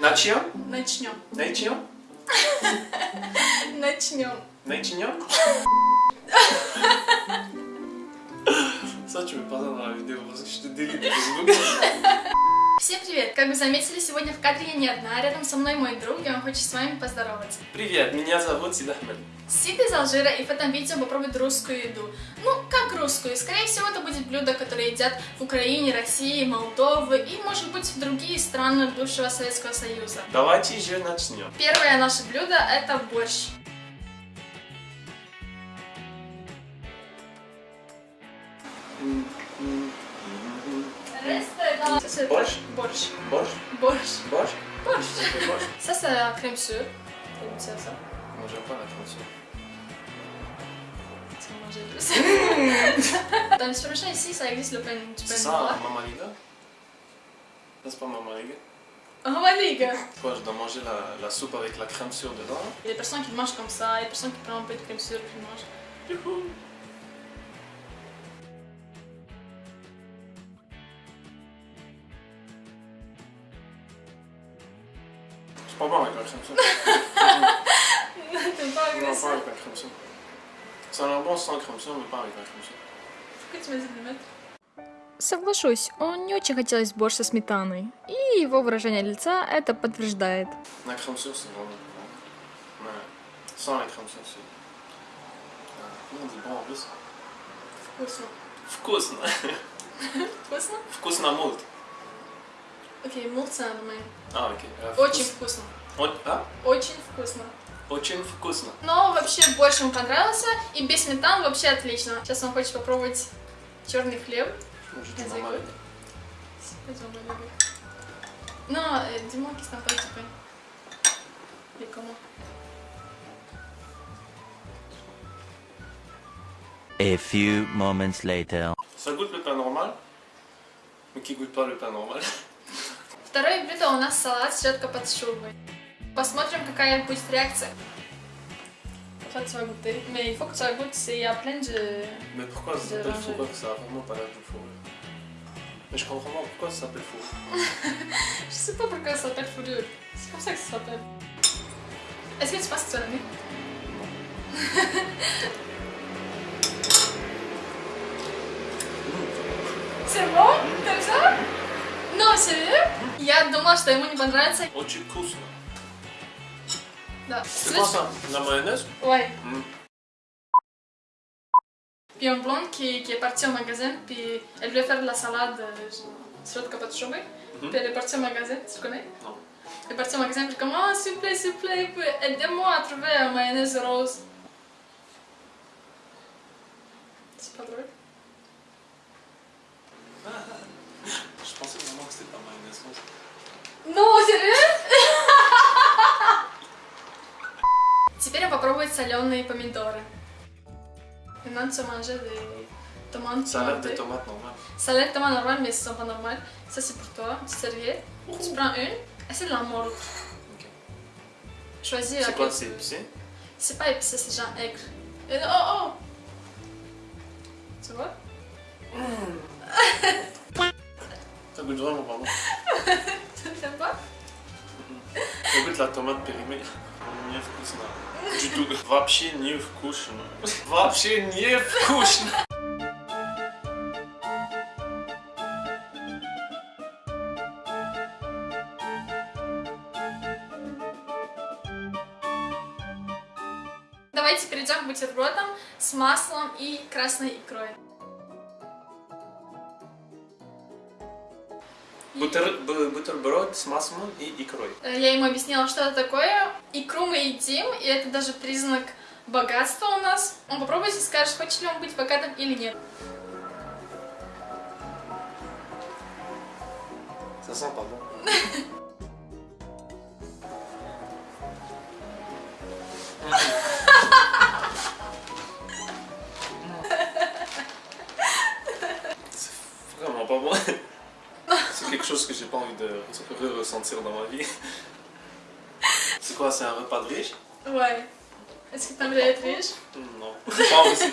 Начнем? Начнем. Начнем? Начнем. Начнем? Saçma bana abi diyor. Başka işte deli gibi. Всем привет! Как вы заметили, сегодня в кадре я не одна, рядом со мной мой друг, и он хочет с вами поздороваться. Привет, меня зовут Сид Ахмед. Сид из Алжира, и в этом видео попробует русскую еду. Ну, как русскую? Скорее всего, это будет блюдо, которое едят в Украине, России, Молдовы и, может быть, в другие страны бывшего Советского Союза. Давайте же начнем. Первое наше блюдо – это борщ. Ça, c'est borsch. Borsch. Borsch. Borsch. Ça, c'est la crème sûre. T'as ça, ça? Moi, j'aime pas la crème sûre. Tu vas manger plus. Dans le prochain ici, ça existe le pain du pain ça, noir. Ça, Ça, c'est pas Mamaliga Mamaliga oh, Quoi, je dois manger la, la soupe avec la crème sûre dedans hein? Il y a des personnes qui mangent comme ça, il y a des personnes qui prennent un peu de crème sûre et qui mangent. La crème sûre. Ça a l'air bon sans crème sûre, mais pas avec la crème sûre. Pourquoi tu m'as dit de mettre Соглашусь, он не очень хотелось борщ со сметаной. И его выражение лица это подтверждает. Ah, Comment on dit bon en plus Вкусно. Вкусно. Вкусно? Вкусно мульт. Окей, мулца нормально. А, окей. Э, Очень вкус- вкусно. О- А? Очень вкусно. Очень вкусно. Но вообще больше ему понравился, и без сметан вообще отлично. Сейчас он хочет попробовать черный хлеб. Может, t'as pas du pain. Et comment A few moments later. Ça goûte le pain normal, mais qui goûte pas le pain normal. Второе блюдо у нас салат с редко под шубой. Посмотрим, какая будет réaction. En fait, tu vas goûter. Mais il faut que tu la goûtes, c'est- il y a plein de... Mais pourquoi ça De s'appelle ranger. fourrure Ça a vraiment pas l'air de fourrure. Mais je comprends pas pourquoi ça s'appelle fourrure. Je sais pas pourquoi ça s'appelle fourrure. C'est comme ça que ça s'appelle. Est-ce que tu penses que tu vas l'aimer C'est bon T'aimes ça Non, sérieux Я думала, что ему не понравится. Очень вкусно. Да. C'est quoi ça La mayonnaise Ouais. Mm. Puis un blonde qui, qui est partie au magasin, puis elle voulait faire de la salade euh, sur le capote chauffée. Mhm. Puis elle est partie au magasin, tu connais Non. Elle est partie au magasin, puis comme, oh, s'il vous plaît, s'il vous plaît, puis aidez-moi à trouver un mayonnaise rose. C'est pas drôle Non, sérieux Теперь я попробовать соленые помидоры. Maintenant, tu vas manger des tomates Ça a l'air des pimentées. tomates normales. Ça a l'air tellement normal, mais ce sont pas normales. Ça, c'est pour toi, une petite serviette. Tu prends une, essaie de la mordre. Ok. Choisis C'est laquelle quoi tu C'est veux. épicé C'est pas épicé, c'est genre aigre. Et- oh, oh Tu vois Ça goûte vraiment pas bon. Ça goûte la tomate périmée. Не вкусно. Du tout. Вообще не вкусно. Вообще не вкусно. Давайте перейдем к бутербродам с маслом и красной икрой. Бутер, бутерброд с маслом и икрой. Э, Я ему объяснила, что это такое. Икру мы едим, и это даже признак богатства у нас. Он попробует и скажет, хочет ли он быть богатым или нет. Ça sent pas bon. C'est vraiment pas bon. Chose que j'ai pas envie de re- ressentir dans ma vie. C'est quoi, c'est un repas de riche Ouais. Est-ce que там нравится, видишь? Non, pas aussi.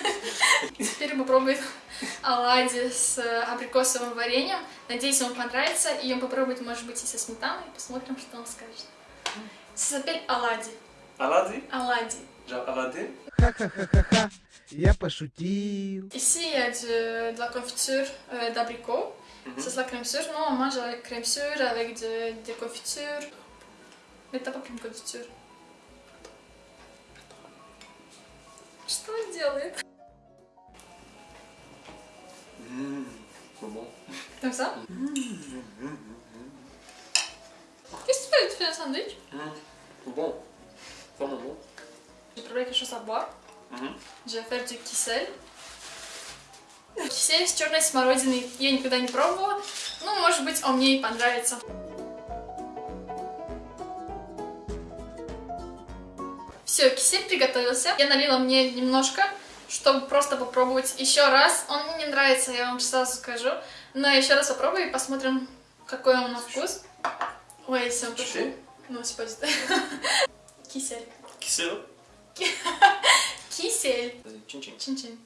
Теперь попробует оладьи с э, абрикосовым вареньем. Надеюсь, ему понравится. И он попробует, может быть, и со сметаной. Посмотрим, что он скажет. Ça s'appelle оладьи. Оладьи. Genre Aladé Ха-ха-ха-ха-ха, я пошутил. Ici, il y a de, de la confiture euh, d'abricot. Mhm. Ça, c'est la crème sûre. Nous, on mange avec crème sûre, avec de- des confitures. Mais t'as pas pris une confiture. Что он делает? Mmh, c'est bon. Comme ça Qu'est-ce que tu fais Tu fais un sandwich Mmh, c'est bon. Vraiment bon. J'ai préparé quelque chose à boire. Мгм. Je vais faire du кисель. Кисель с черной смородиной я никогда не пробовала. Ну, может быть, он мне и понравится. Все, кисель приготовился. Я налила мне немножко, чтобы просто попробовать еще раз. Он мне не нравится, я вам сразу скажу. Но еще раз попробую и посмотрим, какой он на вкус. Ой, c'est pas du tout. Кисель. Кисель. Chin chin. Чин-чин.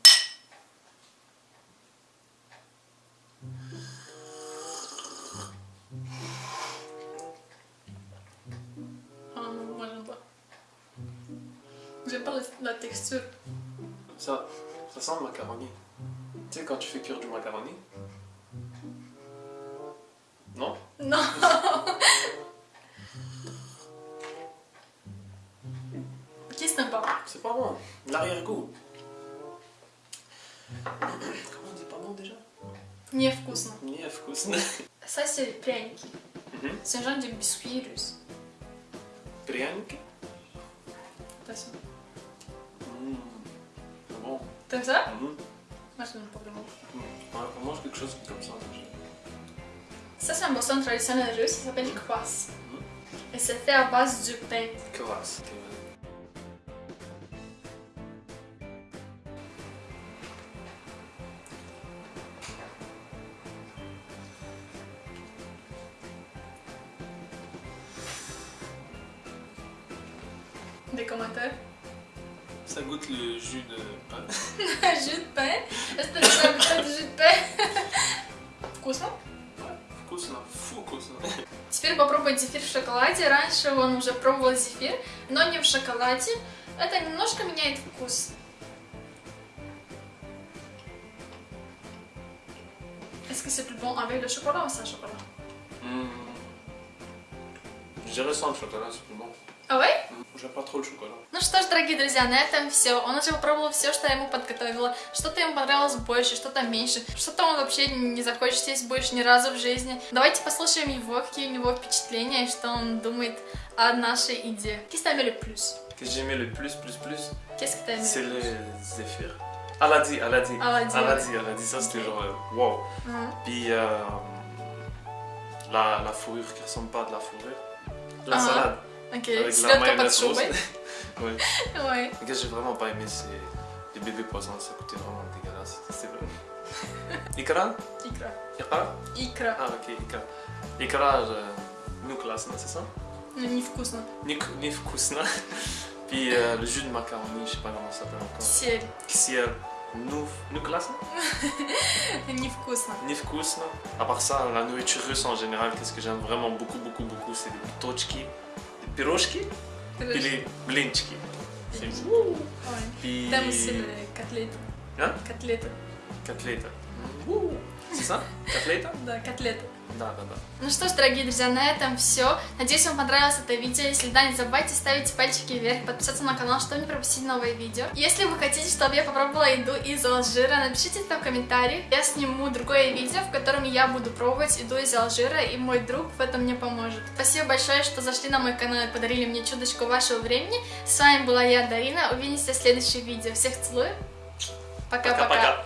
J'aime pas la, la texture. Ça, ça sent le macaroni. Tu sais, quand tu fais cuire du macaroni Non Non. Qu'est-ce que t'aimes pas C'est pas bon. L'arrière-goût. Comment on dit pas bon déjà Невкусно. Не вкусно. Ça, c'est les пряники. Mhm. C'est un genre de biscuit russe. Пряники. T'aimes ça. Mhm. Moi, je n'aime pas vraiment. On mange quelque chose comme ça. Ça, c'est un boisson traditionnel russe, ça s'appelle kvass. Mhm. Et c'est fait à base du pain. Kvass. Des commentaires Ça goûte le jus de pain. Jus de pain Est-ce que t'as déjà goûté du jus de pain Вкусно? Вкусно. Фу, вкусно. Теперь попробовать зефир в шоколаде. Раньше он уже пробовал зефир, но не в шоколаде. Это немножко меняет вкус. Est-ce que c'est plus bon avec le chocolat ou sans chocolat Mmh. Je dirais sans le chocolat, c'est plus bon. А ouais J'aime pas trop chocolat. Ну что ж, дорогие друзья, на этом все. Он уже попробовал все, что я ему подготовила. Что-то ему понравилось больше, что-то меньше. Что-то он вообще не захочет есть больше ни разу в жизни. Давайте послушаем его, какие у него впечатления, и что он думает о нашей идее. Qu'est-ce que le plus que j'ai aimé le plus, plus, plus, Qu'est-ce que aimé c'est le zéphyr. Aladi, Aladi. Aladi, Aladi, Aladi, ça c'était genre euh, wow. Mhm. Puis euh, la, la fourrure qui ressemble pas à de la fourrure. La Ah. salade. Ok, c'est là qu'on pas de ouais. ouais. Ce que j'ai vraiment pas aimé, c'est les bébés poissons, ça coûtait vraiment dégueulasse. C'était vrai. Ikra? Ikra. Ikra? Ikra. Ah, ok, Ikra. Ikra, nous c'est ça? Nifkusna. Nifkusna. Puis euh, le jus de macaroni, je sais pas comment ça s'appelle encore. Ciel. Ciel. Nous, nous classons Nifkusna. Nifkusna. À part ça, la nourriture russe en général, qu'est-ce que j'aime vraiment beaucoup, beaucoup, beaucoup, c'est les tochki. Пирожки les блинчики. Там les котлеты. Hein Котлеты. Котлета. Ça Котлета? Да, котлеты. Да, да, да. Ну что ж, дорогие друзья, на этом все. Надеюсь, вам понравилось это видео. Если да, не забывайте ставить пальчики вверх, подписаться на канал, чтобы не пропустить новые видео. Если вы хотите, чтобы я попробовала еду из Алжира, напишите это в комментариях. Я сниму другое видео, в котором я буду пробовать еду из Алжира, и мой друг в этом мне поможет. Спасибо большое, что зашли на мой канал и подарили мне чудочку вашего времени. С вами была я, Дарина. Увидимся в следующем видео. Всех целую. Пока-пока. Пока-пока.